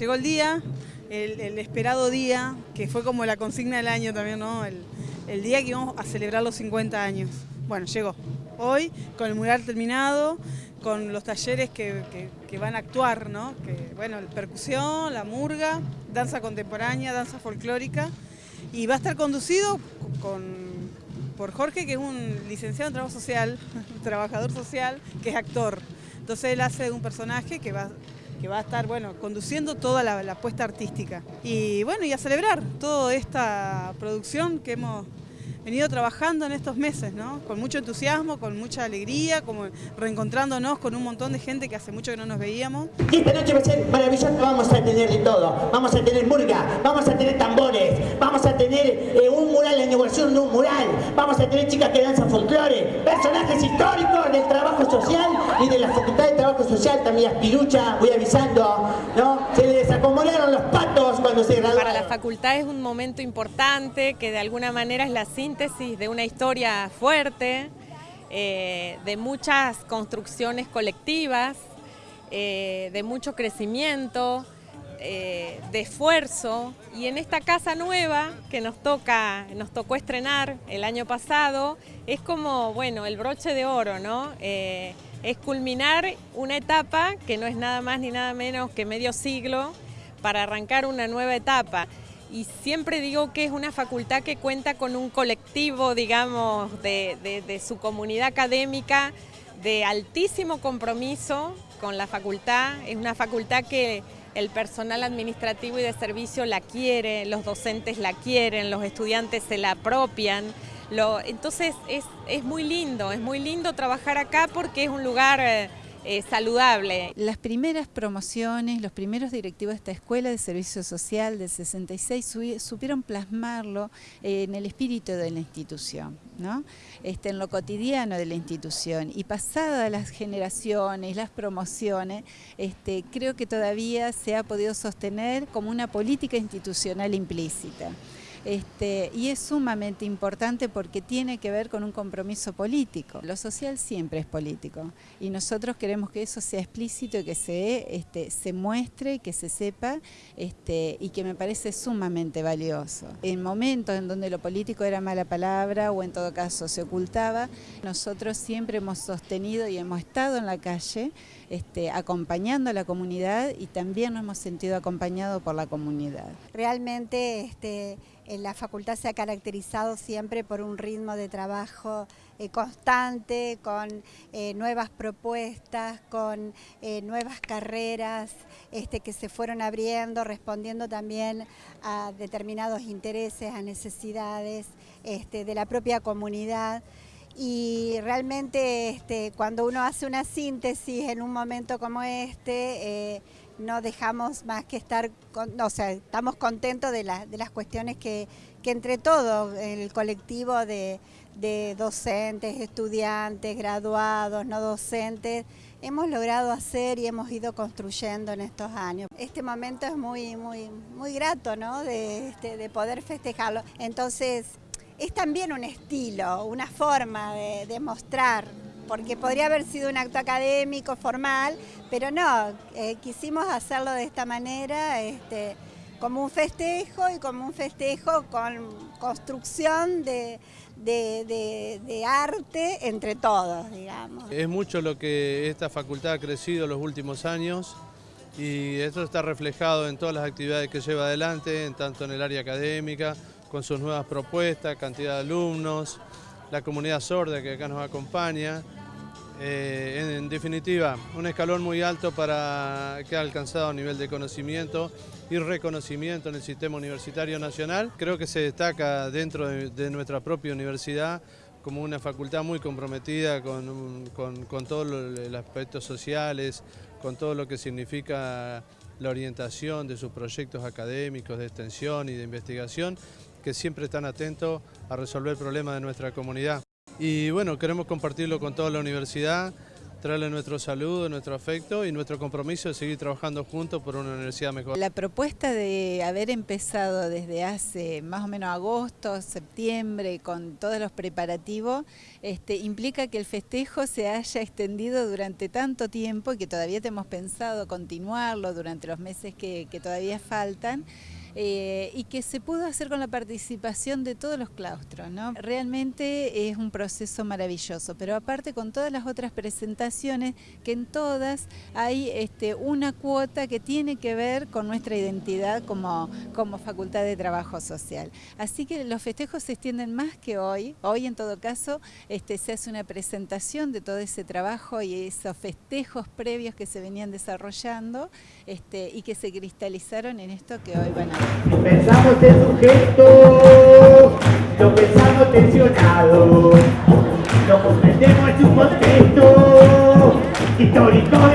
llegó el día, el, esperado día, que fue como la consigna del año también, ¿no? El, día que íbamos a celebrar los 50 años. Bueno, llegó. Hoy, con el mural terminado, con los talleres que, van a actuar, ¿no? Que, bueno, percusión, la murga, danza contemporánea, danza folclórica, y va a estar conducido por Jorge, que es un licenciado en trabajo social, trabajador social, que es actor. Entonces él hace un personaje que va, que va a estar bueno, conduciendo toda la, la puesta artística. Y bueno, y a celebrar toda esta producción que hemos venido trabajando en estos meses, ¿no? Con mucho entusiasmo, con mucha alegría, como reencontrándonos con un montón de gente que hace mucho que no nos veíamos. Y esta noche va a ser maravillosa, vamos a tener de todo. Vamos a tener murga, vamos a tener tambores, vamos a tener eh, un mural, la inauguración de un mural, vamos a tener chicas que danzan folclore, personajes históricos del trabajo social y de la Facultad de Trabajo Social, también Aspirucha, voy avisando, ¿no? Se les acomodaron los patos cuando se graduaron. Para la facultad es un momento importante que de alguna manera es la síntesis de una historia fuerte, eh, de muchas construcciones colectivas, eh, de mucho crecimiento, eh, de esfuerzo y en esta casa nueva que nos toca, nos tocó estrenar el año pasado, es como, bueno, el broche de oro, ¿no? es culminar una etapa que no es nada más ni nada menos que medio siglo para arrancar una nueva etapa y siempre digo que es una facultad que cuenta con un colectivo, digamos, de, su comunidad académica de altísimo compromiso con la facultad. Es una facultad que el personal administrativo y de servicio la quiere, los docentes la quieren, los estudiantes se la apropian. entonces es, es, muy lindo, es muy lindo trabajar acá porque es un lugar... Eh, eh, saludable. Las primeras promociones, los primeros directivos de esta escuela de servicio social del 66 supieron plasmarlo eh, en el espíritu de la institución, ¿no? este, en lo cotidiano de la institución. Y pasadas las generaciones, las promociones, este, creo que todavía se ha podido sostener como una política institucional implícita. Este, y es sumamente importante porque tiene que ver con un compromiso político. Lo social siempre es político y nosotros queremos que eso sea explícito y que se, este, se muestre, que se sepa este, y que me parece sumamente valioso. En momentos en donde lo político era mala palabra o en todo caso se ocultaba, nosotros siempre hemos sostenido y hemos estado en la calle este, acompañando a la comunidad y también nos hemos sentido acompañados por la comunidad. Realmente la facultad se ha caracterizado siempre por un ritmo de trabajo eh, constante, con eh, nuevas propuestas, con eh, nuevas carreras este, que se fueron abriendo, respondiendo también a determinados intereses, a necesidades este, de la propia comunidad. Y realmente este, cuando uno hace una síntesis en un momento como este, no dejamos más que estar, o sea, estamos contentos de, las cuestiones que, entre todo el colectivo de, docentes, estudiantes, graduados, no docentes, hemos logrado hacer y hemos ido construyendo en estos años. Este momento es muy, muy, muy grato, ¿no? De, este, de poder festejarlo. Entonces, es también un estilo, una forma de, de mostrar porque podría haber sido un acto académico, formal, pero no, eh, quisimos hacerlo de esta manera, este, como un festejo y como un festejo con construcción de, arte entre todos, digamos. Es mucho lo que esta facultad ha crecido en los últimos años y esto está reflejado en todas las actividades que lleva adelante, tanto en el área académica, con sus nuevas propuestas, cantidad de alumnos, la comunidad sorda que acá nos acompaña, eh, en, definitiva, un escalón muy alto para que ha alcanzado a nivel de conocimiento y reconocimiento en el sistema universitario nacional. Creo que se destaca dentro de, nuestra propia universidad como una facultad muy comprometida con, con todos los aspectos sociales, con todo lo que significa la orientación de sus proyectos académicos de extensión y de investigación, que siempre están atentos a resolver problemas de nuestra comunidad. Y bueno, queremos compartirlo con toda la universidad, traerle nuestro saludo, nuestro afecto y nuestro compromiso de seguir trabajando juntos por una universidad mejor. La propuesta de haber empezado desde hace más o menos agosto, septiembre, con todos los preparativos, este, implica que el festejo se haya extendido durante tanto tiempo y que todavía tenemos pensado continuarlo durante los meses que todavía faltan. Eh, y que se pudo hacer con la participación de todos los claustros. ¿no? Realmente es un proceso maravilloso, pero aparte con todas las otras presentaciones, que en todas hay este, una cuota que tiene que ver con nuestra identidad como, como Facultad de Trabajo Social. Así que los festejos se extienden más que hoy. Hoy en todo caso este, se hace una presentación de todo ese trabajo y esos festejos previos que se venían desarrollando este, y que se cristalizaron en esto que hoy van a Pensamos en sujeto, lo pensamos tensionado, lo comprendemos en su contexto histórico de